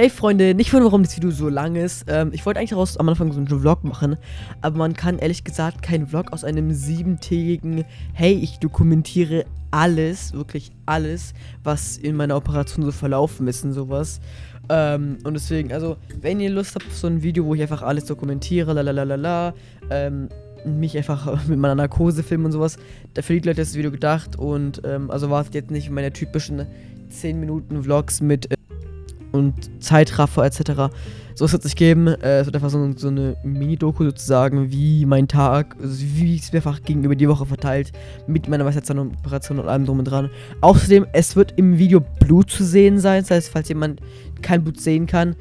Hey Freunde, nicht wundern, warum das Video so lang ist. Ähm, ich wollte eigentlich daraus am Anfang so einen Vlog machen, aber man kann ehrlich gesagt keinen Vlog aus einem siebentägigen, hey, ich dokumentiere alles, wirklich alles, was in meiner Operation so verlaufen ist und sowas. Ähm, und deswegen, also, wenn ihr Lust habt auf so ein Video, wo ich einfach alles dokumentiere, lalalala, ähm, mich einfach mit meiner Narkose filmen und sowas, dafür die Leute das Video gedacht und, ähm, also wartet jetzt nicht meine typischen 10 Minuten Vlogs mit, äh, und Zeitraffer etc. So es wird sich geben. Äh, es wird einfach so, so eine Mini-Doku sozusagen, wie mein Tag, also wie es mehrfach gegenüber die Woche verteilt, mit meiner Weisheitszahnoperation und allem drum und dran. Außerdem, es wird im Video Blut zu sehen sein. Das heißt, falls jemand kein Blut sehen kann,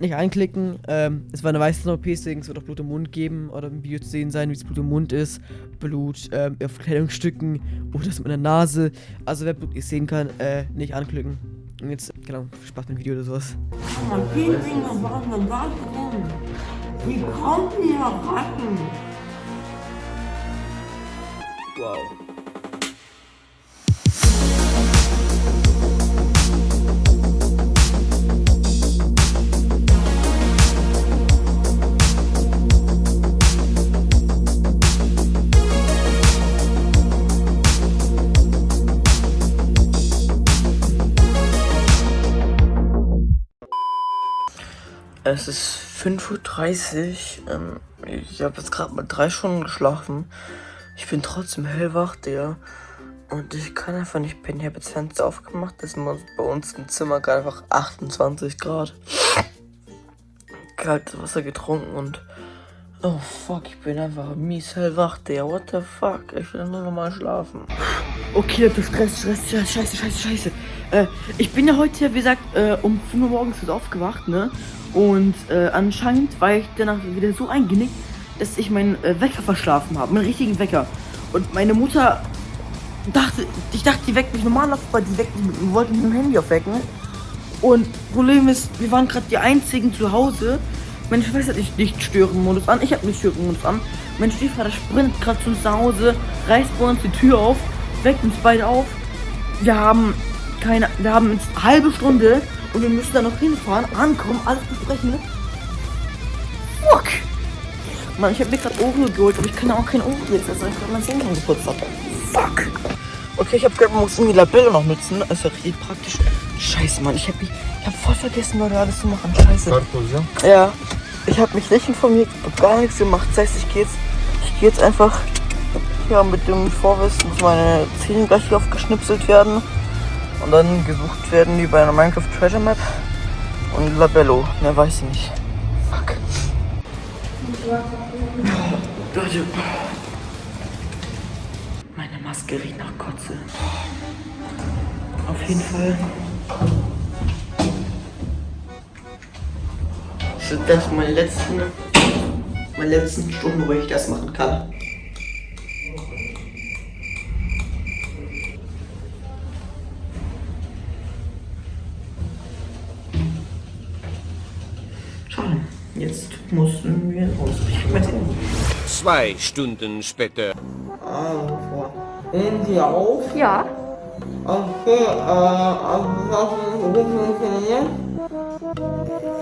nicht anklicken. Ähm, es war eine Weißzahn-OP, deswegen es wird auch Blut im Mund geben oder im Video zu sehen sein, wie es Blut im Mund ist. Blut ähm, auf Kleidungsstücken oder das mit der Nase. Also wer Blut nicht sehen kann, äh, nicht anklicken. Und jetzt, genau, Spaß mit dem Video oder sowas. Man viel Dinge waren da drin. Wie kommt ihr Ratten? Wow. Es ist 5.30 Uhr. Ähm, ich habe jetzt gerade mal drei Stunden geschlafen. Ich bin trotzdem hellwach, der. Und ich kann einfach nicht pennen. Ich habe jetzt Fenster aufgemacht. Das ist bei uns im Zimmer gerade einfach 28 Grad. Kaltes Wasser getrunken und. Oh fuck, ich bin einfach mies hellwach, der. What the fuck? Ich will nur noch mal schlafen. Okay, das Stress, Stress, scheiße, scheiße, scheiße. Äh, ich bin ja heute, wie gesagt, äh, um 5 Uhr morgens aufgewacht, ne? Und äh, anscheinend war ich danach wieder so eingenickt, dass ich meinen äh, Wecker verschlafen habe, meinen richtigen Wecker. Und meine Mutter dachte, ich dachte, die weckt mich normal auf, weil die weckt mich, wollte mit dem Handy aufwecken. Und Problem ist, wir waren gerade die einzigen zu Hause. Meine Schwester hat nicht, nicht Stören-Modus an, ich habe nicht Stören-Modus an. Mein Stiefvater sprintet gerade zu uns nach Hause, reißt bei uns die Tür auf, weckt uns beide auf. Wir haben keine, wir haben jetzt eine halbe Stunde und wir müssen da noch hinfahren, ankommen, alles besprechen. Fuck! Mann, ich habe mir gerade Oreo geholt, aber ich kann ja auch kein Oreo jetzt essen, weil ich gerade mein Zähnchen geputzt habe. Fuck! Okay, ich habe gerade muss irgendwie Labelle noch nutzen. Das ist ja richtig praktisch. Scheiße, Mann, ich habe ich hab voll vergessen, Leute, alles zu machen. Scheiße. Ja. Ich habe mich nicht informiert, gar nichts gemacht. Das heißt, ich gehe jetzt, ich gehe jetzt einfach ja, mit dem Vorwissen, dass meine Zähne gleich aufgeschnipselt werden und dann gesucht werden wie bei einer Minecraft Treasure Map und Labello. Mehr weiß ich nicht. Fuck. Leute. Meine Maske riecht nach Kotze. Auf jeden Fall. Das meine letzten, meine letzten Stunden, wo ich das machen kann. Jetzt mussten wir ausbrechen. Zwei Stunden später. Also, nehmen Sie auf? Ja. Okay, äh, also das funktioniert.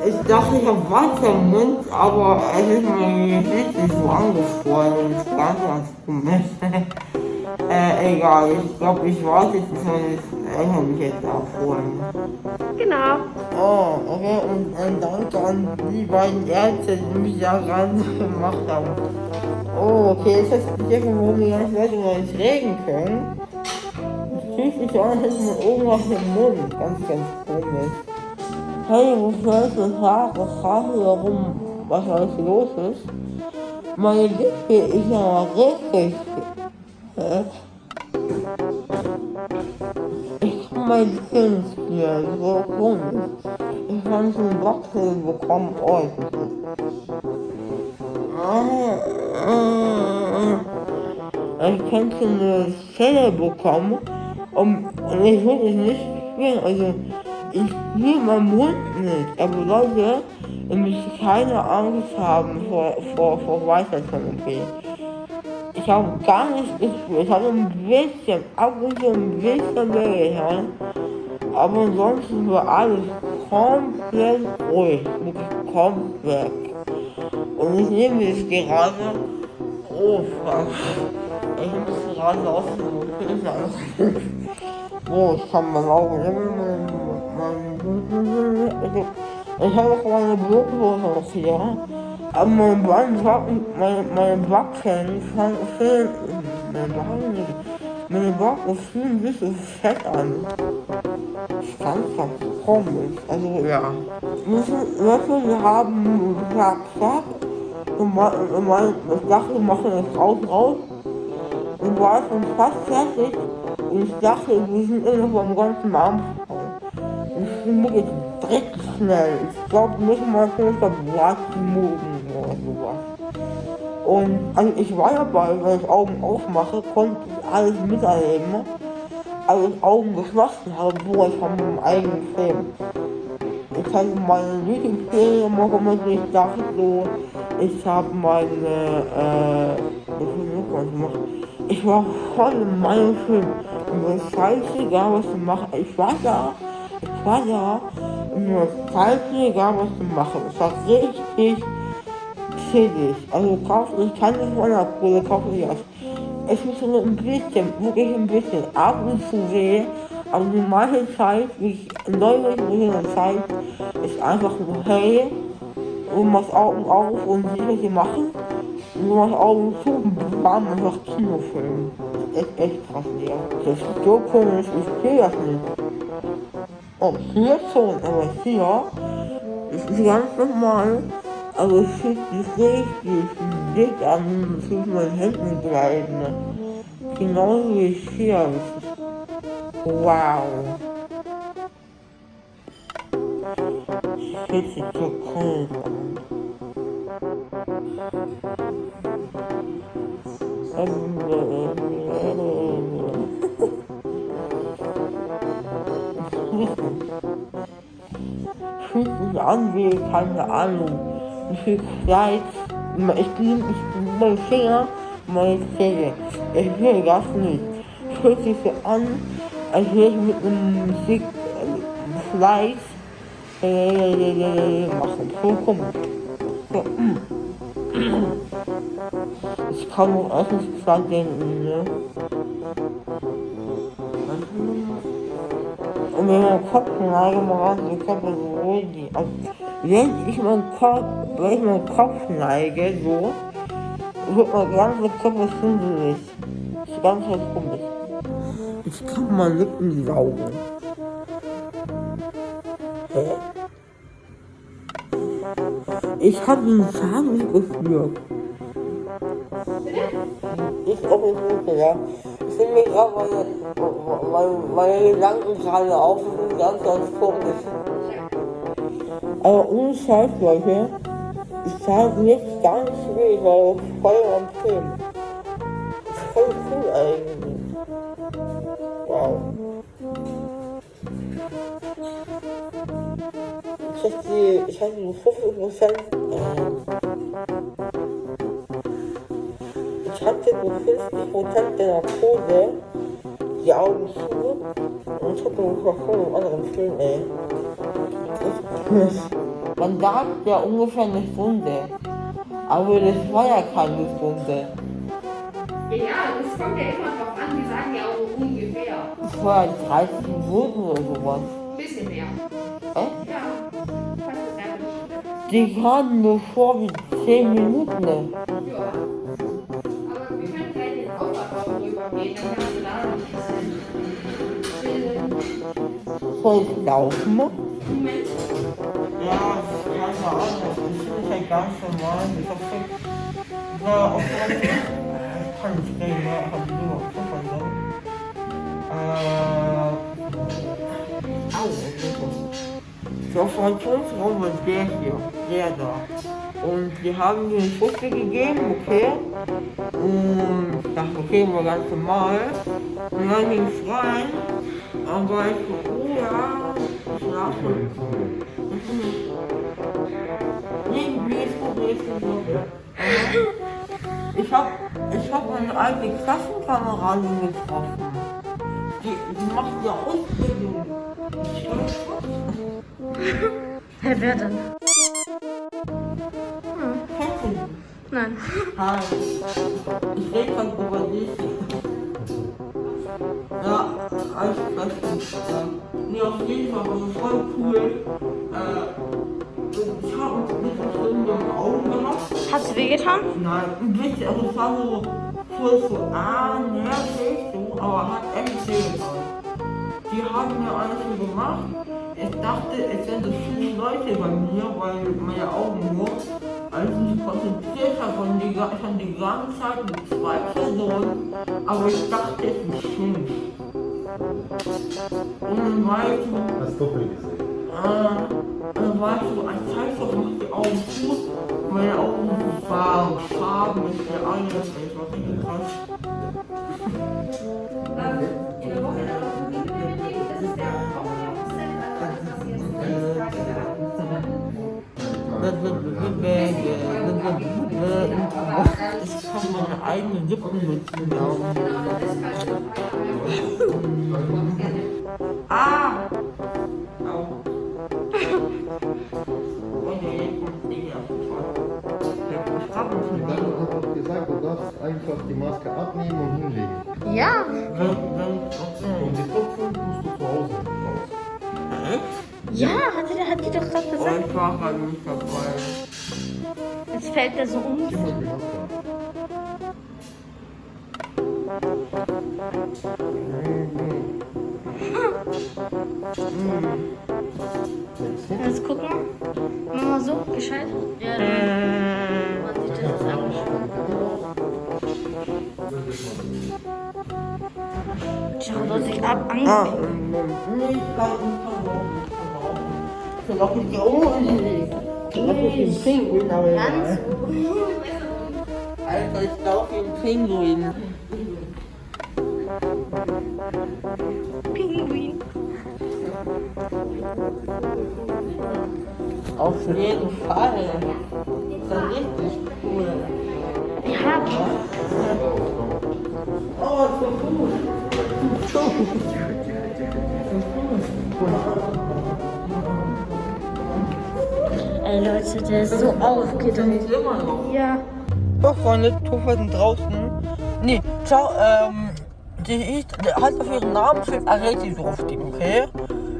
Ich dachte, ich habe Wasser im Mund, aber es ist mir nicht so angeschwollen. Das ist ganz, ganz komisch. äh, egal, ich glaube, ich warte jetzt, bis meine Eltern mich jetzt abholen. Genau. Oh, okay, und ein Dank an die beiden Ärzte, die mich da ran gemacht haben. Oh, okay, ist das hier, wo die ganzen Leute noch nicht reden können? Sich an, als hätte man irgendwas im Mund. Ganz, ganz komisch. Hey, wo soll ich Haare? Frage warum, was alles los ist. Meine Lippe ist ja richtig. Hä? Mein Kind hier so komisch. Ich so einen Wachsel bekommen. Oh, ich könnte eine Zelle bekommen und, und ich würde es nicht spielen. Also ich spiele meinen Mund nicht. Aber Leute, ihr müsst keine Angst haben vor, vor, vor Weitertherapie. Ich habe gar nicht gespielt. Ich habe ein bisschen, ab und zu ein bisschen wehgetan. Aber ansonsten war alles komplett ruhig, wirklich komplett. Und ich nehme jetzt gerade, oh fuck, ich muss gerade aus dem Oh, ich kann mein Auge, ich habe auch meine Blutdose noch hier. Aber mein Bein Backen, meine, meine Backen fehlen, meine Backen, meine Backen fühlen sich so fett an. Das ist ganz, ganz komisch. Also, ja. Leute, wir haben gesagt, und mein, ich dachte, wir machen das raus, raus. Und war schon fast fertig. Und ich dachte, wir sind immer noch beim ganzen Arm. Und ich bin wirklich direkt schnell. Ich glaube, müssen wir vielleicht auf Blattmoden sowas. Und also ich war dabei, wenn ich Augen aufmache, konnte ich alles miterleben. Als ich Augen geschlossen habe, wo ich von meinem eigenen Film. Ich hatte meine Lieblingsserie gemacht, ich dachte so, ich habe meine, äh, ich, war voll in meinem Film. Und mir ist scheißegal, was ich mache. Ich war da, ich war da, mir ist scheißegal, was ich mache. Es war richtig chillig. Also kauf, ich kann nicht von der Kohle kaufen, ich das. Es ist nur ein bisschen, wirklich ein bisschen, ab und zu weh, aber die meiste Zeit, wie ich neulich in der Zeit, ist einfach nur hey, du machst Augen auf und siehst, was sie machen. Und du machst Augen zu und bam, einfach Kinofilm. Das ist echt krass, ja. Das ist so komisch, ich sehe das nicht. Oh, hier schon, aber hier das ist ganz normal. Aber es fühlt sich richtig dick an, es tut meinen Händen bleiben. Genauso wie hier. Wow. Das fühlt sich so cool an. Fühlt sich an wie, keine Ahnung, viel Zeit, ich bin, ich bin, mein Finger, meine Zähne. Ich will das nicht. Fühlt sich so an, als würde ich mit einem Musik, Fleiß, äh, machen. So komisch. So, ich kann auch erstens dran denken, ne? Und wenn man Kopf neige, ich kann das ruhig, also, wenn ich meinen Kopf, wenn ich meinen Kopf neige, so, wird mein ganzer Körper schwindelig. Das ist ganz was komisch. Ich kann mal Lippen saugen. Hä? Ich habe den nicht gespürt. Ich auch nicht, ja. Finde mir gerade meine, meine, meine gerade das ist ganz, ganz komisch. Aber ohne Scheiß, Leute, ich gar nicht weh, weil ich voll am Film. Voll cool eigentlich. Wow. Ich hatte ich hatte nur 50 Prozent, 50 Prozent der Narkose, die Augen zu, und ich hatte nur voll einen anderen Film, ey. Man sagt ja ungefähr eine Stunde. Aber das war ja keine Stunde. Ja, das kommt ja immer drauf an, die sagen ja auch ungefähr. Das war ja 30 Minuten oder sowas. Ein bisschen mehr. Echt? Ja, Die kamen nur vor wie 10 Minuten. Ja. Rübergehen, dann kannst du da noch ein hier. Und die haben mir einen Fußball gegeben, okay. Und ich dachte, okay, war ganz normal. Und dann ging es rein. Aber ich so, oh ja, schlafen. Nee, mir ist gut, mir ist gut. Ich hab, ich hab meine alte Klassenkameradin getroffen. Die, die macht ja Ausbildung. Hä, wer denn? Du die? Nein. Hi. Ich rede von über dich. Ja, alles. Ja. Nee, auf jeden Fall war es voll cool. Äh, ich habe uns ein bisschen im Augen gemacht. Hat's wehgetan? Nein, ein bisschen, also es war so, so, so, ah, nervig, so, aber hat echt wehgetan. Die haben mir alles so gemacht. Ich dachte, es wären so viele Leute bei mir, weil meine Augen nur, als ich mich konzentriert habe, waren die, schon die ganze Zeit mit zwei Personen, aber ich dachte, es sind fünf. Und dann war ich so, Hast Doppel gesehen. äh, dann war ich so, ein Zeitstoff macht die Augen zu, meine Augen waren Farben, ich bin alles, ich war richtig krass. Ich kann meine eigenen Lippen. Ah! Mich gesagt, du darfst einfach die Maske abnehmen und hinlegen. Ja. Wenn, wenn, okay. Und die Tropfen tust du zu Hause raus. Echt? Ja, hat die, hat die doch gerade gesagt. ich war halt nicht dabei. Jetzt fällt der so um. Jetzt gucken. Mach mal so, gescheit. Ja, man sieht das jetzt auch nicht. Schau doch sich ab, Angst. Ah, nee, ich kann nicht verrauchen. Ich kann auch nicht die Ohren legen. Ich laufe wie ein Pinguin, aber Ganz egal. Alter, ich laufe wie ein Pinguin. Pinguin. Auf jeden Fall. Das ist richtig cool. Ja, Oh, so cool. So ey Leute, der ist so aufgedreht. Ja. So, Freunde, Tufa sind draußen. Nee, ciao, ähm, die ist, der hat auf ihren Namen steht Areti draufstehen, okay?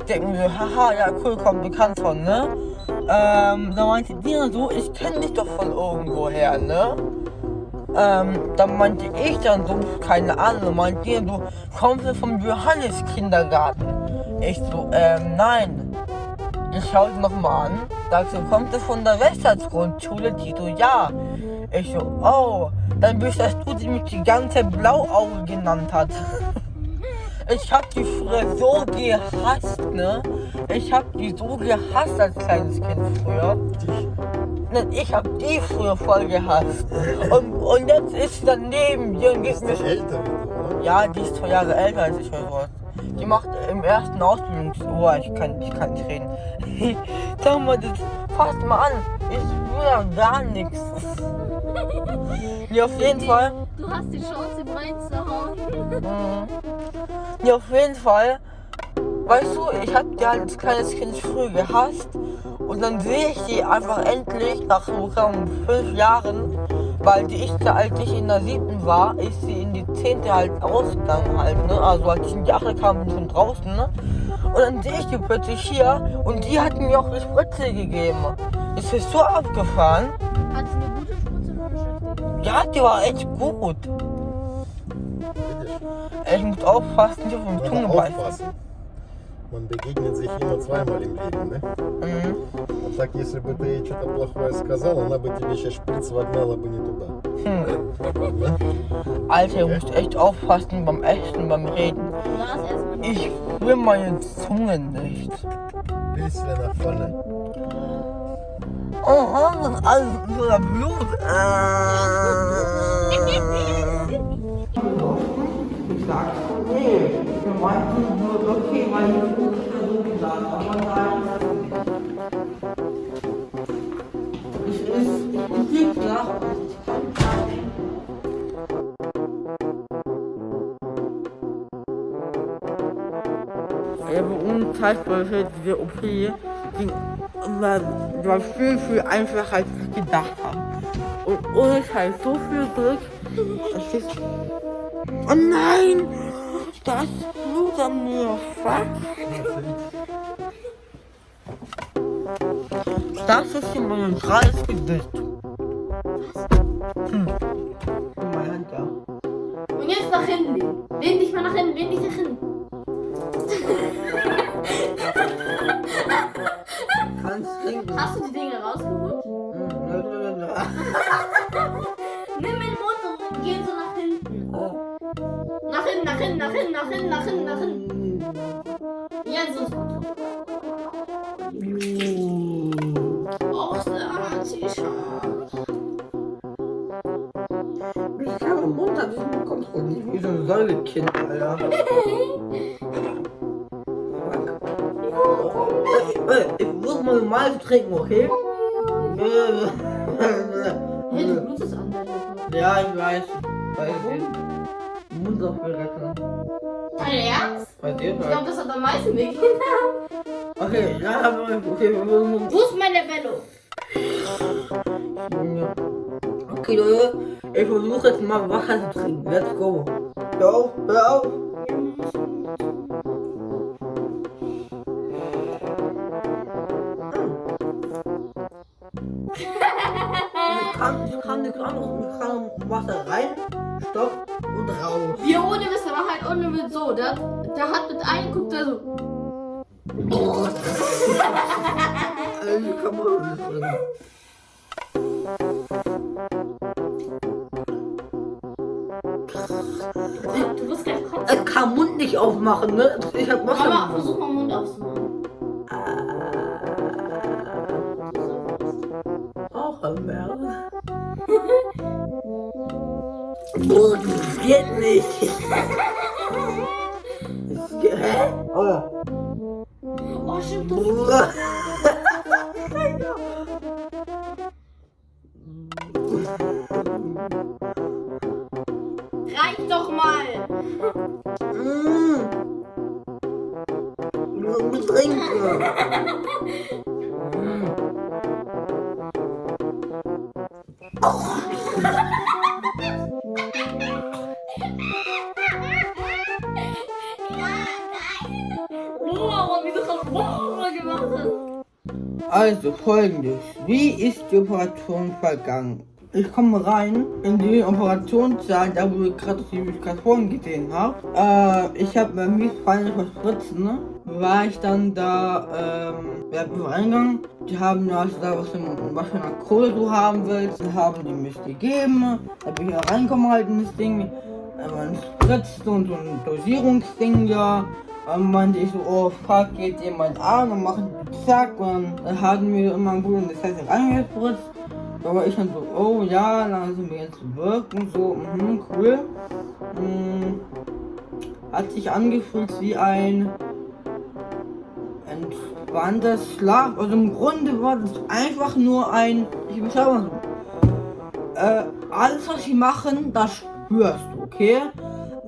Denken wir, haha, ja, cool, komm, bekannt von, ne? Ähm, da meinte dann so, ich kenne dich doch von irgendwoher, ne? Ähm, dann meinte ich dann so, keine Ahnung, meinte dann so, kommst du vom Johannes Kindergarten? Ich so, ähm, nein. Ich schaue sie nochmal an, du, kommst du von der Westlandsgrundschule? Die so, ja. Ich so, oh, dann bist das du, die mich die ganze Blauauge genannt hat. Ich hab die früher so gehasst, ne? Ich hab die so gehasst als kleines Kind früher. Ne, Ich hab die früher voll gehasst. Und, und jetzt ist sie dann neben mir und gibt mir Ist älter ja, die ist zwei Jahre älter als ich sowas. Die macht im ersten Ausbildungsjahr, ich kann, ich kann nicht reden. Sag mal, das fasst mal an. Ich will ja gar nichts. Ja, auf jeden Fall. Du hast die Chance, ihm reinzuhauen. Ja, auf jeden Fall. Weißt du, ich hab die halt als kleines Kind früh gehasst. Und dann sehe ich die einfach endlich nach so fünf Jahren, weil die ich als ich in der siebten war, ist sie in die zehnte halt ausgegangen halt, ne? Also als ich in die achte kam, bin ich schon draußen, ne? Und dann sehe ich die plötzlich hier und die hat mir auch die Spritze gegeben. Ist das so abgefahren? Hat sie eine gute Spritze nur beschäftigt? Ja, die war echt gut. Ich muss aufpassen, nicht auf den Aber Zunge beißen. aufpassen. Man begegnet sich immer zweimal im Leben, ne? Mhm. А так, если бы ты ей что-то плохое сказал, она бы тебе сейчас шприц вогнала бы не туда. Alter, ihr müsst echt aufpassen beim Essen, beim Reden. Du Ich will meine Zunge nicht. Bisschen nach vorne. Oh, das ist alles voller Blut. Ich sag, nee, wir meinten nur, okay, weil ich ungefähr so gesagt, aber nein. Ich ist, ich bin nicht gesagt, Ja, bei war diese OP ging war, viel, viel einfacher, als ich gedacht habe. Und ohne Scheiß, so viel Glück. Das ist. Oh nein! Da ist Blut an mir. Fuck. Das ist in meinem Kreis Gesicht. Alter. Fuck. Ey, ey, Ich muss mal normal trinken, okay? Hey, du blutest an der Lippe. Ja, ich weiß. Ich Mund auch retten. Dein Ernst? Bei dir Ich glaube, das hat am meisten wehgetan. Okay, ja, aber okay, wir müssen. Wo ist meine? Okay, Leute, ich versuche jetzt mal Wasser zu trinken. Let's go. Hör auf, hör auf. Kann, ich kann nichts anderes. Ich kann Wasser rein, Stopp und raus. Wir ohne Wissen, aber halt ohne Witz so. Der, der hat mit einem guckt er so. Also nicht. Du musst gleich kotzen. Ich kann Mund nicht aufmachen, ne? Ich hab Wasser. Mama, versuch mal Mund aufzumachen. Auch ein Berg. Oh, das geht nicht. Das geht, hä? Oh. Oh, Also folgendes. Wie ist die Operation vergangen? Ich komme rein in die Operationssaal, da wo ich gerade die Indikatoren gesehen habe. Äh, ich habe mir mich feine verspritzen, ne? War ich dann da, ähm, wir reingegangen. Die haben mir also da was, was für eine Kohle du haben willst. Dann haben die mich gegeben. Da bin ich reingekommen halt in das Ding. Äh, ein Spritzen und so ein Dosierungsding, ja. Dann meinte ich so, oh fuck, geht jemand an und machen zack und dann hatten wir immer das heißt reingespritzt. Da war ich dann so, oh ja, langsam wir jetzt wirken, so, mhm, cool. Mhm. Hat sich angefühlt wie ein entspannter Schlaf. Also im Grunde war das einfach nur ein, ich beschreibe mal so. Äh, alles was sie machen, das spürst du, okay?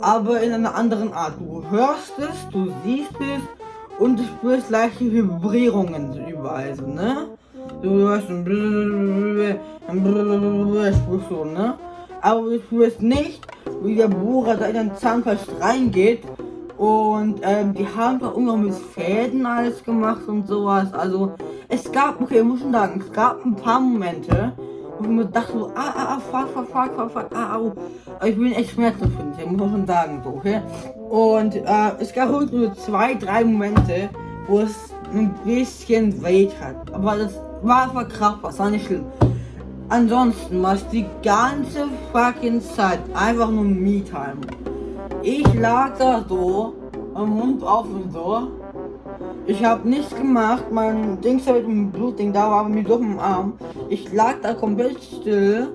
Aber in einer anderen Art. Du hörst es, du siehst es und du spürst leichte Vibrierungen so überall, so, ne? Du hörst ein spürst du, ne? Aber du spürst nicht, wie der Bohrer da in den Zahnfleisch reingeht und ähm, die haben da irgendwann mit Fäden alles gemacht und sowas. Also es gab, okay, muss schon sagen, es gab ein paar Momente, ich mir dachte so, ah, ah, ah, fuck, fuck, fuck, fuck, fuck, ah, au. Aber ich bin echt schmerzempfindlich, muss man schon sagen, so, okay? Und äh, es gab wirklich nur zwei, drei Momente, wo es ein bisschen weh hat. Aber das war verkraftbar, das war nicht schlimm. Ansonsten war es die ganze fucking Zeit einfach nur Me-Time. Ich lag da so, am Mund offen so. Ich habe nichts gemacht, mein Dings mit dem Blutding da war mir so im Arm. Ich lag da komplett still.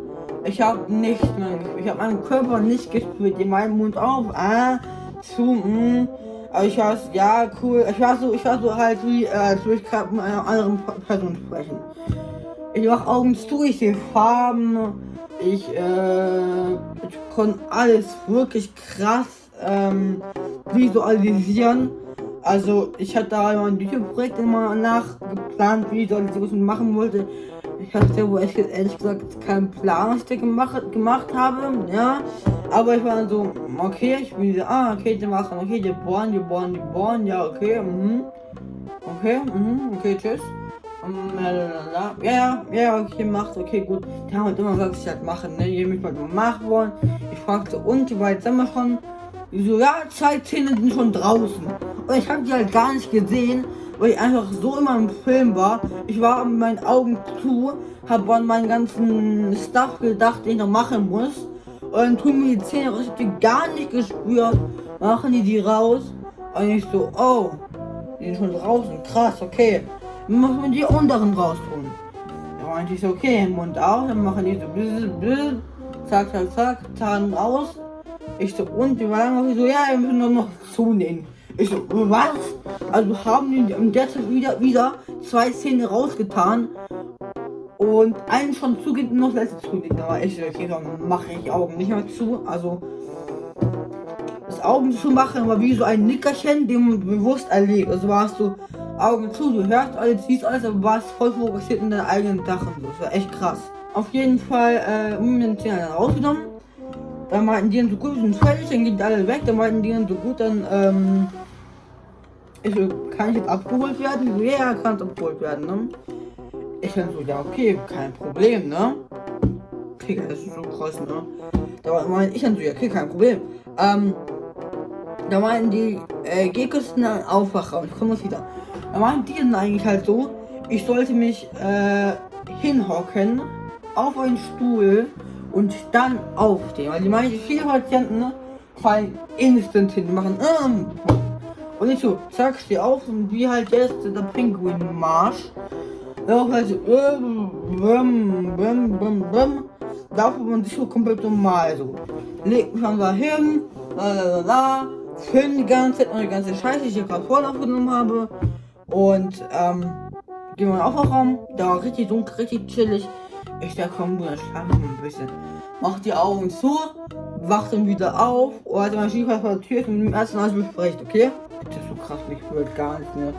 Ich habe nichts mehr. Ich habe meinen Körper nicht gespürt. In meinem Mund auf. Ah, zu, mm. Aber ich war ja, cool. Ich war so, ich war so halt wie, äh, als würde ich gerade mit einer anderen Pe- Person sprechen. Ich mach Augen zu, ich sehe Farben. Ich, äh, ich konnte alles wirklich krass ähm, visualisieren. Also ich hatte da mein YouTube-Projekt immer nachgeplant, wie ich das machen wollte. Ich hatte wohl ehrlich, ehrlich gesagt keinen Plan, was ich da gemacht, gemacht habe, ja. Aber ich war dann so, okay, ich bin so, ah, okay, die machen, okay, die bohren, die bohren, die bohren, ja, okay, mhm. Okay, mhm, okay, tschüss. Um, ja, ja, ja, okay, macht, okay, gut. Die haben halt immer gesagt, ich halt machen, ne? Die mich mal gemacht worden. Ich fragte, und wie weit sind wir schon? So, ja, zwei Zähne sind schon draußen. Und ich habe die halt gar nicht gesehen, weil ich einfach so immer im Film war. Ich war mit meinen Augen zu, habe an meinen ganzen Stuff gedacht, den ich noch machen muss. Und dann tun mir die Zähne raus, ich hab die gar nicht gespürt. Machen die die raus. Und ich so, oh, die sind schon draußen, krass, okay. Dann muss man die unteren raus tun. Da meinte ich so, okay, Mund auf, dann machen die so, bzz, bzz, zack, zack, zack, Zahn raus. Ich so, und die waren so, ja, wir müssen nur noch zunehmen. Ich so, was? Also haben die in der Zeit wieder, wieder zwei Zähne rausgetan und einen schon zugeht und noch letzte zugeht. Da war ich okay, dann mache ich Augen nicht mehr zu. Also das Augen zu machen war wie so ein Nickerchen, den man bewusst erlebt. Also warst du Augen zu, du hörst alles, siehst alles, aber warst voll fokussiert in deinen eigenen Sachen. Das war echt krass. Auf jeden Fall, äh, den Zähne rausgenommen. Dann meinten die dann so gut, sind fertig, dann gehen die alle weg. Dann meinten die dann so gut, dann, ähm, ich so, kann ich jetzt abgeholt werden? Ja, kann abgeholt werden, ne? Ich dann so, ja, okay, kein Problem, ne? Okay, das ist so krass, ne? Da meinte ich dann so, ja, okay, kein Problem. Ähm, da meinten die, äh, kurz in den Aufwachraum, ich komme wieder. Da meinten die dann eigentlich halt so, ich sollte mich, äh, hinhocken, auf einen Stuhl und dann aufstehen. Weil die meisten, viele Patienten ne, fallen instant hin, machen, ähm, und ich so, zack, steh auf und wie halt jetzt der Pinguin-Marsch. Auch halt ähm, bum, bum, bum, bum. Da man sich so komplett normal so. Legt mich dann da hin, la la la la. Film die ganze Zeit, meine ganze Scheiße, die ich hier gerade vorhin aufgenommen habe. Und, ähm, gehen wir in den Aufwachraum. Da war richtig dunkel, richtig chillig. Ich dachte, komm, Bruder, schlaf noch ein bisschen. Mach die Augen zu, wach dann wieder auf. Und als mein Stiefvater vor der Tür und mit dem ersten alles besprecht, okay? Das ist so krass, ich will gar nicht mehr.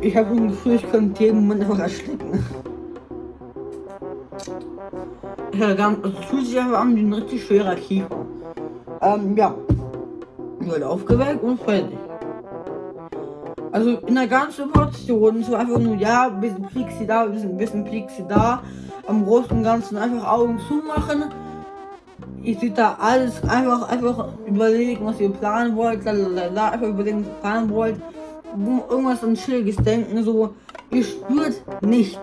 Ich habe ein Gefühl, ich könnte jeden Moment einfach erschrecken. Ja, ganz, also einfach an wie ein richtig schwerer Kiefer. Ähm, ja. Werde aufgeweckt und fertig. Also in der ganzen Portion, so einfach nur, ja, ein bisschen Plixi da, ein bisschen, ein bisschen Plixi da. Am Großen und Ganzen einfach Augen zumachen. Ich sehe da alles einfach, einfach überlegen, was ihr planen wollt, lalala, einfach überlegen, was ihr planen wollt. Irgendwas an Chilliges denken, so, ihr spürt nichts.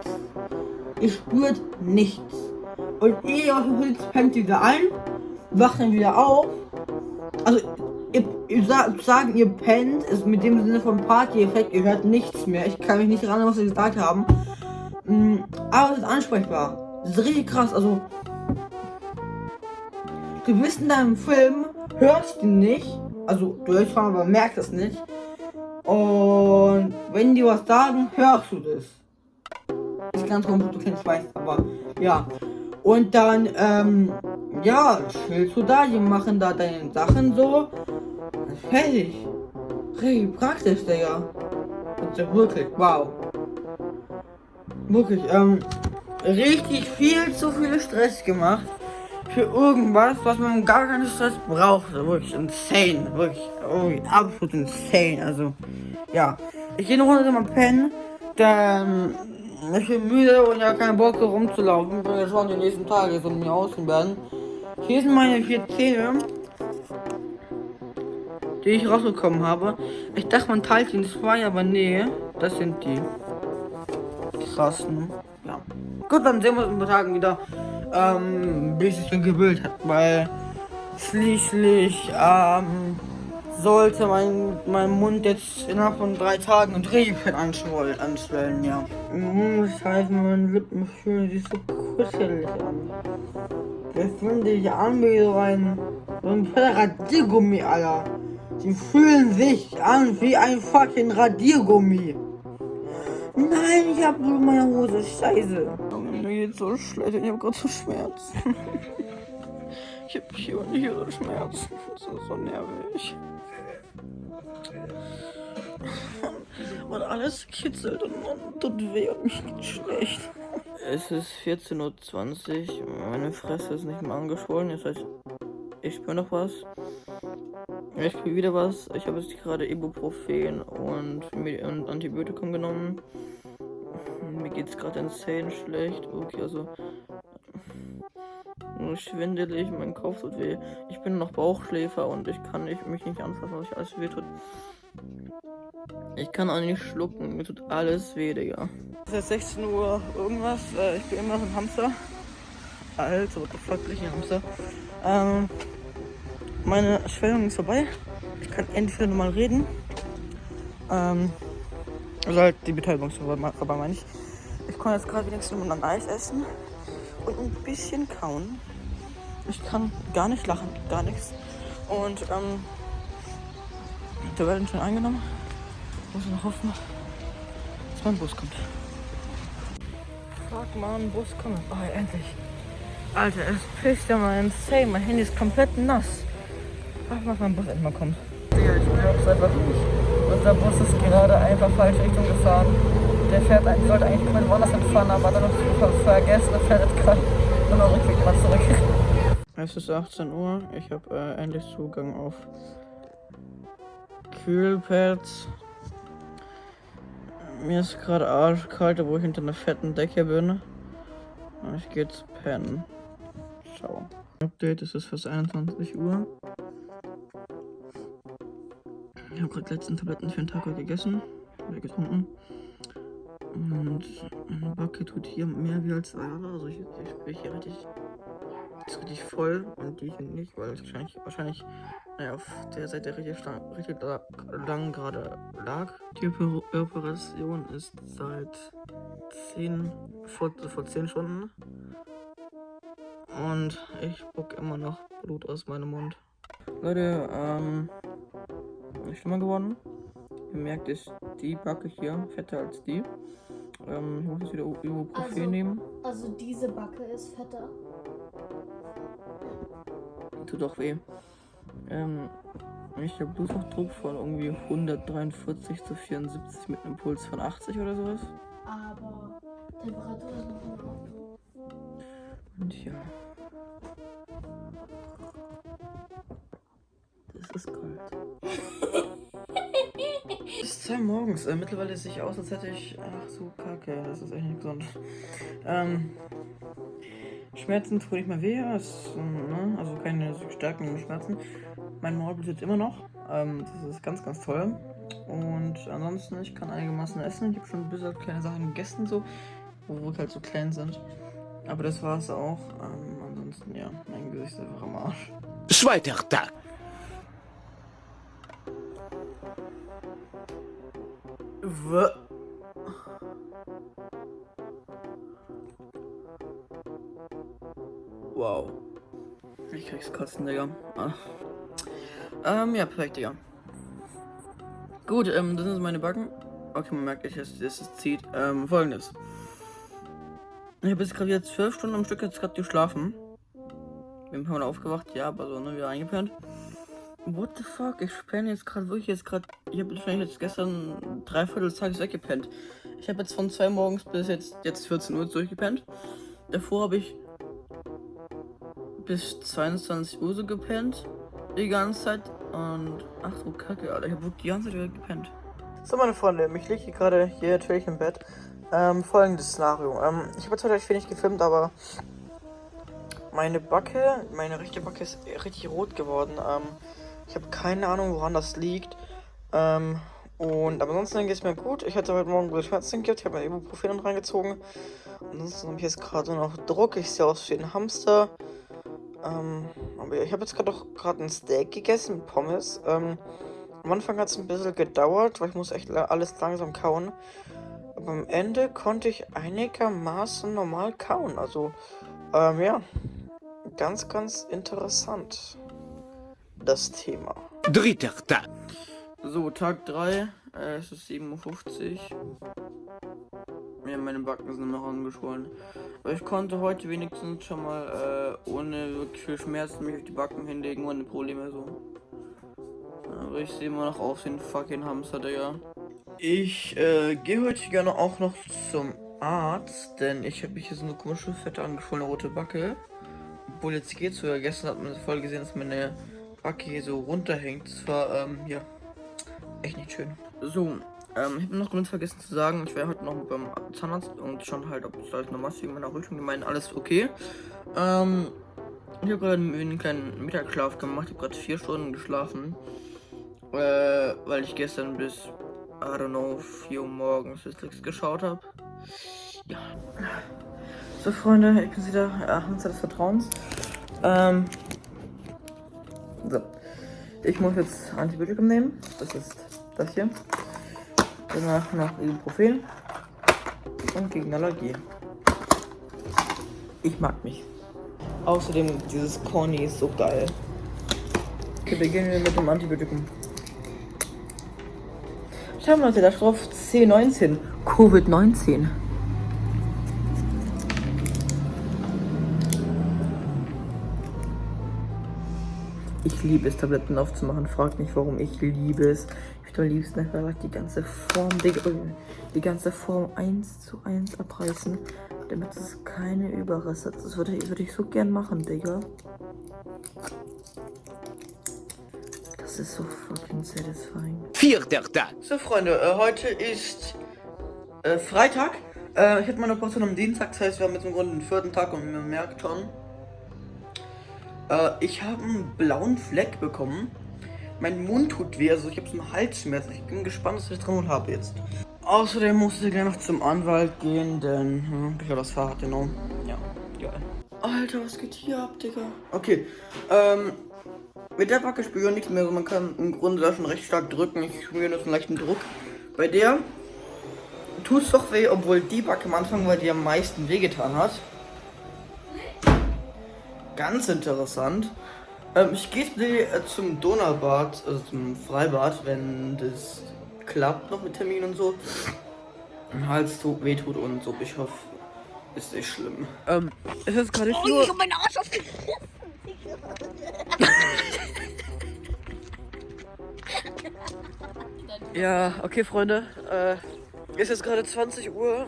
Ihr spürt nichts. Und ihr aus dem Pilz pennt wieder ein, wacht dann wieder auf. Also ihr, ihr sa sagen, ihr pennt, ist mit dem Sinne von Party-Effekt, ihr hört nichts mehr. Ich kann mich nicht erinnern, was sie gesagt haben. Mm, aber es ist ansprechbar. Das ist richtig krass, also. Du bist in deinem Film, hörst ihn nicht. Also, du hörst schon, aber merkst es nicht. Und wenn die was sagen, hörst du das. Ist ganz komisch, du kennst weiß, aber ja. Und dann, ähm, ja, chillst du da, die machen da deine Sachen so. Fertig. Richtig praktisch, Digga. Also wirklich, wow. Wirklich, ähm, richtig viel zu viel Stress gemacht. Für irgendwas, was man gar keinen Stress braucht. Wirklich insane. Wirklich, wirklich absolut insane. Also, ja. Ich gehe noch runter mal pennen. Dann, ich bin müde und ja keinen Bock rumzulaufen. weil schon die nächsten Tage von mir aussehen werden. Hier sind meine vier Zähne die ich rausbekommen habe. Ich dachte, man teilt die in zwei, aber nee, das sind die. Krass, ne? Ja. Gut, dann sehen wir uns in ein paar Tagen wieder, ähm, bis es dann gebildet hat, weil schließlich, ähm, sollte mein, mein Mund jetzt innerhalb von drei Tagen ein Drehfett anschwollen, anstellen, ja. Mhm, Das heißt, meine Lippen fühlen sich so kuschelig an. Das finde ich an wie so ein, so ein Radiergummi, Alter. Sie fühlen sich an wie ein fucking Radiergummi. Nein, ich hab nur meine Hose. Scheiße. Mir geht's so schlecht. Ich hab gerade so Schmerzen. Ich hab hier und hier so Schmerzen. Das ist so nervig. Und alles kitzelt und, tut weh und mich geht schlecht. Es ist 14.20 Uhr, meine Fresse ist nicht mehr angeschwollen, das heißt, ich spüre noch was. Ich spüre wieder was. Ich habe jetzt gerade Ibuprofen und, und Antibiotikum genommen. Mir geht es gerade insane schlecht. Okay, also schwindelig, mein Kopf tut weh. Ich bin noch Bauchschläfer und ich kann nicht, mich nicht anfassen, was ich alles weh tut. Ich kann auch nicht schlucken, mir tut alles weh, Digga. Es ist 16 Uhr irgendwas, äh, ich bin immer noch ein Hamster. Alter, what the fuck, ich ein Hamster. Ähm, meine Schwellung ist vorbei. Ich kann endlich wieder normal reden. Ähm, also halt die Betäubung ist vorbei, meine ich. Ich kann jetzt gerade wenigstens ein Eis essen und ein bisschen kauen. Ich kann gar nicht lachen, gar nichts. Und ähm, der werden schon eingenommen. Muss noch hoffen, dass mein Bus kommt. Fuck man, Bus kommt. Oh, endlich. Alter, es pisst ja mal insane. Mein Handy ist komplett nass. Ach, was mein Bus endlich mal kommt. Digga, ich glaub's einfach nicht. Unser Bus ist gerade einfach falsche Richtung gefahren. Der fährt, sollte eigentlich komplett woanders hinfahren, aber dann noch vergessen, der fährt jetzt gerade nur noch Rückweg mal zurück. Es ist 18 Uhr. Ich habe äh, endlich Zugang auf Kühlpads. Mir ist gerade arschkalt, wo ich hinter einer fetten Decke bin. Ich gehe jetzt pennen. Ciao. Update, es ist fast 21 Uhr. Ich habe gerade letzten Tabletten für den Tag gegessen oder getrunken. Und meine Backe tut hier mehr wie als andere. Also ich, ich spüre hier richtig, ist richtig voll und die hier nicht, weil es wahrscheinlich, wahrscheinlich naja, auf der Seite richtig, richtig lang gerade lag. Die Operation ist seit 10, vor, vor 10 Stunden. Und ich spuck immer noch Blut aus meinem Mund. Leute, ähm, schlimmer geworden. Ihr merkt, ist die Backe hier fetter als die. Ähm, ich muss jetzt wieder Ibuprofen Also- nehmen. Also diese Backe ist fetter. Tut doch weh. Ähm, ich habe Bluthochdruck von irgendwie 143 zu 74 mit einem Puls von 80 oder sowas. Aber Temperatur ist noch in Ordnung. Und ja. Das ist kalt. Es ist 2 morgens. Äh, mittlerweile sehe ich aus, als hätte ich. Ach so, kacke. Das ist echt nicht gesund. Ähm. Schmerzen tun nicht mehr weh. Ähm, ne? Also keine so stärkenden Schmerzen. Mein Maul blutet immer noch. Ähm, das ist ganz, ganz toll. Und ansonsten, ich kann einigermaßen essen. Ich habe schon ein bisschen kleine Sachen gegessen, so. Wo wir halt so klein sind. Aber das war es auch. Ähm, ansonsten, ja, mein Gesicht ist einfach am Arsch. Zweiter Tag. W wow. Ich krieg's kotzen, Digga. Ah. Ähm, ja, perfekt, Digga. Gut, ähm, das sind meine Backen. Okay, man merkt, ich, es, es zieht. Ähm, folgendes. Ich habe jetzt gerade wieder zwölf Stunden am Stück jetzt gerade geschlafen. Paar Mal aufgewacht, ja, aber so, ne, wieder eingepennt. What the fuck? Ich penne jetzt gerade wirklich jetzt gerade. Ich habe wahrscheinlich jetzt gestern dreiviertel Tages weggepennt. Ich habe jetzt von zwei morgens bis jetzt, jetzt 14 Uhr durchgepennt. Davor habe ich bis 22 Uhr so gepennt. Die ganze Zeit. Und ach so, kacke, Alter. Ich habe wirklich die ganze Zeit gepennt. So, meine Freunde, ich liege gerade hier natürlich im Bett. Ähm, folgendes Szenario. Ähm, ich habe zwar recht wenig gefilmt, aber meine Backe, meine rechte Backe ist richtig rot geworden. Ähm, ich habe keine Ahnung, woran das liegt. Ähm, und aber ansonsten geht es mir gut. Ich hatte heute Morgen gute Schmerzen gehabt. Ich habe mir Ibuprofen reingezogen. Ansonsten habe ich jetzt gerade noch Druck. Ich sehe aus wie ein Hamster. Ähm, aber ich habe jetzt gerade auch gerade ein Steak gegessen mit Pommes. Ähm, am Anfang hat es ein bisschen gedauert, weil ich muss echt alles langsam kauen. Aber am Ende konnte ich einigermaßen normal kauen. Also, ähm, ja. Ganz, ganz interessant. Das Thema. Dritter Tag. So, Tag 3. Äh, es ist 7.50 Uhr. Ja, meine Backen sind noch angeschwollen. Aber ich konnte heute wenigstens schon mal äh, ohne wirklich viel Schmerzen mich auf die Backen hinlegen, ohne Probleme so. Aber ich sehe immer noch aus ein fucking Hamster, Digga. Ich äh, gehe heute gerne auch noch zum Arzt, denn ich habe mich hier so eine komische, fette, angeschwollene rote Backe. Obwohl jetzt geht's sogar. Gestern hat man voll gesehen, dass meine Backe hier so runterhängt. Das war, ähm, ja, echt nicht schön. So, ähm, ich habe noch ganz vergessen zu sagen, ich wäre heute noch beim Zahnarzt und schon halt, ob es da noch was in meiner Rücken. Die meinen, alles okay. Ähm, ich habe gerade einen kleinen Mittagsschlaf gemacht. Ich habe gerade vier Stunden geschlafen. Äh, weil ich gestern bis, I don't know, 4 Uhr morgens Netflix geschaut habe. Ja. So, Freunde, ich bin wieder Hamster des Vertrauens. Ähm, so. Ich muss jetzt Antibiotikum nehmen. Das ist das hier. Danach noch Ibuprofen. Und gegen Allergie. Ich mag mich. Außerdem, dieses Corny ist so geil. Okay, beginnen wir mit dem Antibiotikum. Schauen wir uns da drauf C19. Covid-19. Ich liebe es, Tabletten aufzumachen. Fragt nicht, warum ich liebe es. Ich am liebsten einfach die ganze Form, die, die ganze Form 1 zu 1 abreißen, damit es keine Überreste hat. Das würde, würde ich so gern machen, Digga. Das ist so fucking satisfying. Vierter Tag. So, Freunde, äh, heute ist äh, Freitag. Äh, ich hatte meine Portion am Dienstag, das heißt, wir haben jetzt im Grunde den vierten Tag und man merkt schon, ich habe einen blauen Fleck bekommen. Mein Mund tut weh, also ich habe so einen Halsschmerz. Ich bin gespannt, was ich dran habe jetzt. Außerdem musste ich gleich noch zum Anwalt gehen, denn hm, ich habe das Fahrrad genommen. Ja, geil. Alter, was geht hier ab, Digga? Okay, ähm, mit der Backe spüre ich nichts mehr. Also man kann im Grunde da schon recht stark drücken. Ich spüre nur so einen leichten Druck. Bei der tut es doch weh, obwohl die Backe am Anfang weil die am meisten wehgetan hat. Ganz interessant. Ähm, ich gehe äh, zum Donaubad, also zum Freibad, wenn das klappt noch mit Termin und so. Mein Hals tut, weh tut und so. Ich hoffe, ist nicht schlimm. Ähm, es ist gerade Oh, ich hab meinen Arsch auf Ja, okay, Freunde. Äh, ist jetzt gerade 20 Uhr.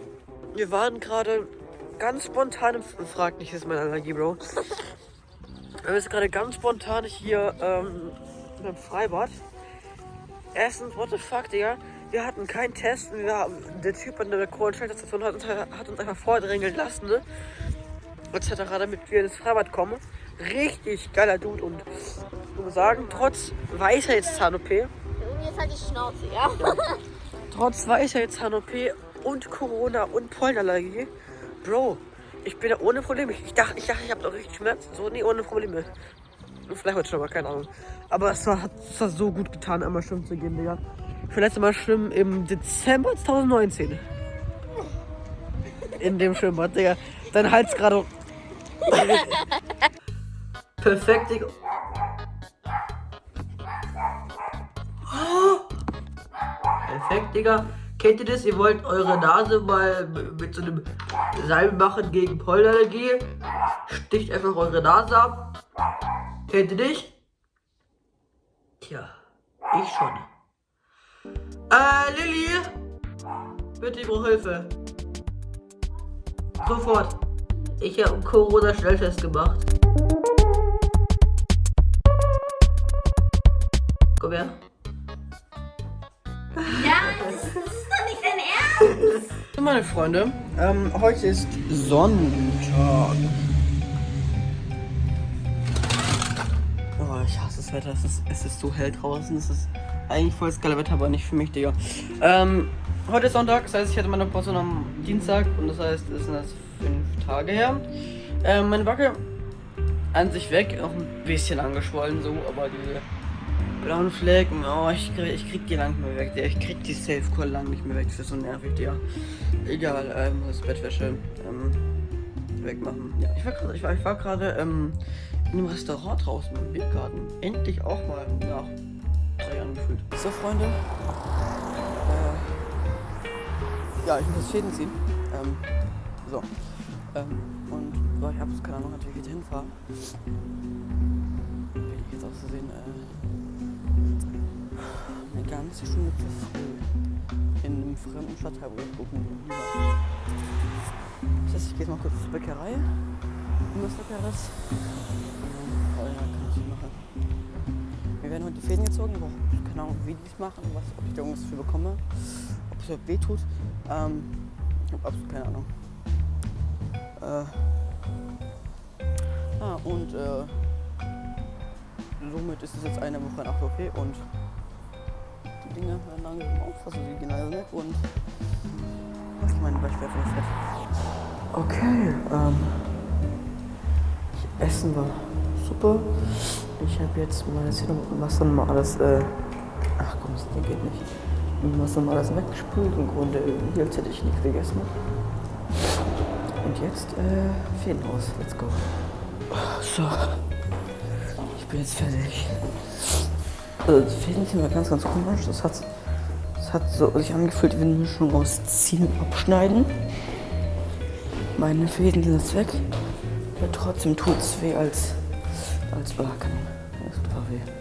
Wir waren gerade ganz spontan im. Fragt nicht, ist meine Allergie, Bro. Wir sind gerade ganz spontan hier ähm, im Freibad. Erstens, what the fuck, Digga. Wir hatten keinen Test. Wir haben, der Typ an der Kohlenschalterstation hat, uns- hat uns einfach vordrängeln lassen, ne? Etc., damit wir ins Freibad kommen. Richtig geiler Dude und ich muss sagen, trotz Weisheitszahn-OP, jetzt halt die Schnauze, ja? trotz Weisheitszahn-OP und Corona und Pollenallergie, Bro, ich bin da ohne Probleme. Ich dachte, ich, dachte, ich habe doch richtig Schmerzen. So, nee, ohne Probleme. Vielleicht heute schon mal, keine Ahnung. Aber es war, hat es war so gut getan, einmal schwimmen zu gehen, Digga. Ich war letztes Mal schwimmen im Dezember 2019. In dem Schwimmbad, Digga. Dein Hals gerade. Perfekt, Digga. Perfekt, Digga. Kennt ihr das? Ihr wollt eure Nase mal mit so einem Salbe machen gegen Pollenallergie. Sticht einfach eure Nase ab. Kennt ihr nicht? Tja, ich schon. Äh, Lilly! Bitte, ich brauche Hilfe. Sofort. Ich habe einen Corona-Schnelltest gemacht. Komm her. Ja, das ist doch nicht dein Ernst. Meine Freunde, ähm, heute ist Sonntag. Oh, ich hasse das Wetter. Es ist, es ist so hell draußen. Es ist eigentlich voll das geile Wetter, aber nicht für mich, Digga. Ähm, heute ist Sonntag, das heißt, ich hatte meine Pause am Dienstag und das heißt, es sind jetzt fünf Tage her. Ähm, meine Backe an sich weg, noch ein bisschen angeschwollen so, aber diese blauen Flecken, oh, ich krieg, ich krieg die lang nicht mehr weg. Ich krieg die Safe Call lang nicht mehr weg, das ist so nervig, Digga. Egal, ähm, das Bettwäsche, ähm, wegmachen. Ja, ich war gerade, ich war, ich war gerade, ähm, in einem Restaurant draußen im Biergarten. Endlich auch mal nach drei Jahren gefühlt. So, Freunde. Äh, ja, ich muss das Fäden ziehen. Ähm, so. Ähm, und so, ich hab's keine Ahnung, natürlich wie ich hinfahre. Bin ich jetzt auszusehen, äh, Eine ganze Stunde zu früh. In einem fremden Stadtteil, wo ich gucken will. Das heißt, ich gehe jetzt mal kurz zur Bäckerei. Wenn das leckeres. Oh ja, kann ich machen. Wir werden heute Fäden gezogen. Ich keine Ahnung, wie die es machen, was, ob ich da irgendwas für bekomme. Ob es überhaupt weh tut. Ähm, ich habe absolut keine Ahnung. Äh, ah, und äh, somit ist es jetzt eine Woche nach OP und Dinge werden also die gehen alle weg und ich meine Beispiel fett. Okay, ähm, ich essen war super. Ich habe jetzt hier noch was dann mal alles, äh, ach komm, das geht nicht. Was dann mal alles weggespült im Grunde, jetzt hätte ich nichts gegessen. Und jetzt, äh, Fäden aus, let's go. So, ich bin jetzt fertig. Also, die Fäden sind immer ganz, ganz komisch. Das hat, das hat so sich angefühlt wie eine Mischung aus Ziehen und Abschneiden. Meine Fäden sind jetzt weg. Aber trotzdem tut es weh als, als Backen. Das tut weh.